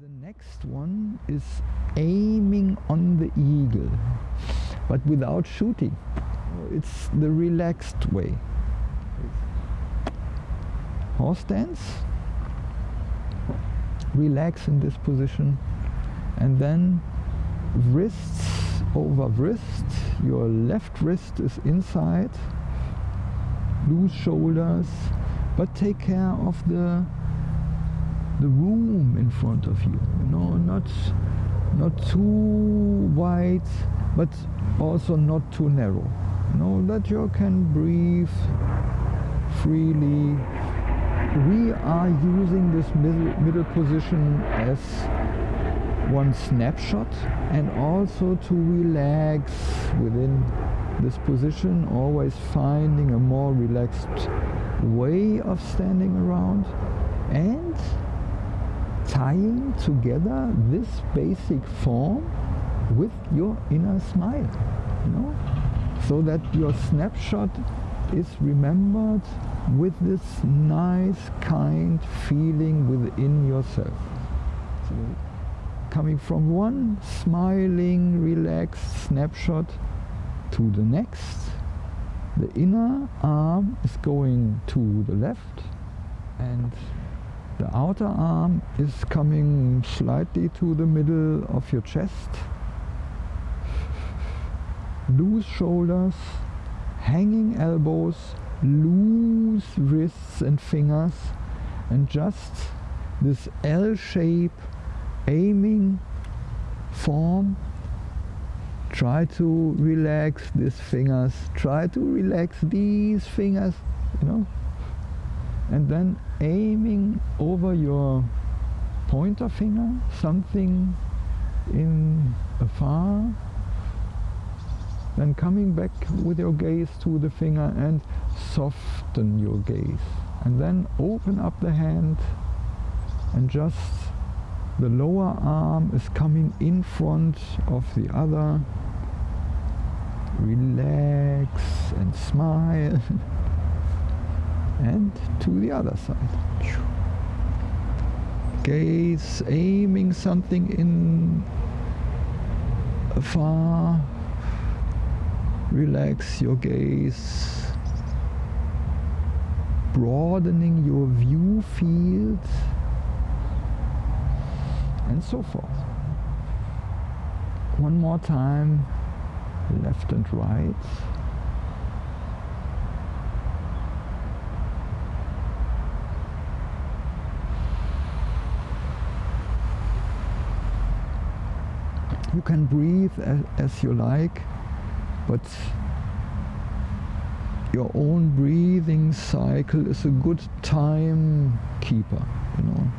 The next one is aiming on the eagle, but without shooting. It's the relaxed way. Horse stance, relax in this position, and then wrists over wrist. Your left wrist is inside, loose shoulders, but take care of the the room in front of you. You know, not not too wide, but also not too narrow. You know, that you can breathe freely. We are using this middle, middle position as one snapshot and also to relax within this position, always finding a more relaxed way of standing around and tying together this basic form with your inner smile, you know, so that your snapshot is remembered with this nice, kind feeling within yourself. So coming from one smiling, relaxed snapshot to the next, the inner arm is going to the left and the outer arm is coming slightly to the middle of your chest. Loose shoulders, hanging elbows, loose wrists and fingers and just this L shape aiming form. Try to relax these fingers. Try to relax these fingers you know and then aiming over your pointer finger something in afar then coming back with your gaze to the finger and soften your gaze. And then open up the hand and just the lower arm is coming in front of the other. Relax and smile and to the other side. Gaze aiming something in far. Relax your gaze. Broadening your view field and so forth. One more time, left and right. You can breathe as, as you like, but your own breathing cycle is a good time keeper, you know.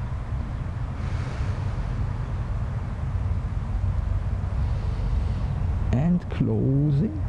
And closing.